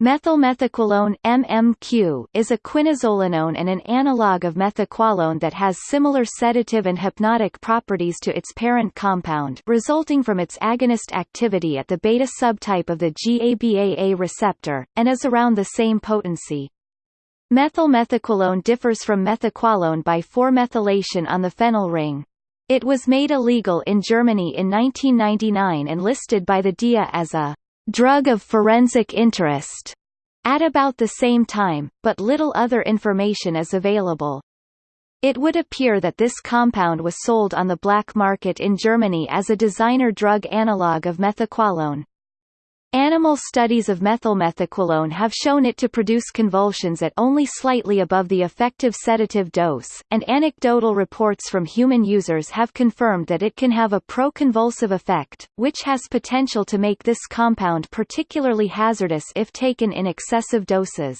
Methylmethaqualone MMQ is a quinazolinone and an analog of methaqualone that has similar sedative and hypnotic properties to its parent compound resulting from its agonist activity at the beta subtype of the GABAA receptor, and is around the same potency. Methylmethaqualone differs from methaqualone by 4-methylation on the phenyl ring. It was made illegal in Germany in 1999 and listed by the DEA as a drug of forensic interest at about the same time, but little other information is available. It would appear that this compound was sold on the black market in Germany as a designer drug analog of methaqualone. Animal studies of methylmethaqualone have shown it to produce convulsions at only slightly above the effective sedative dose, and anecdotal reports from human users have confirmed that it can have a pro-convulsive effect, which has potential to make this compound particularly hazardous if taken in excessive doses.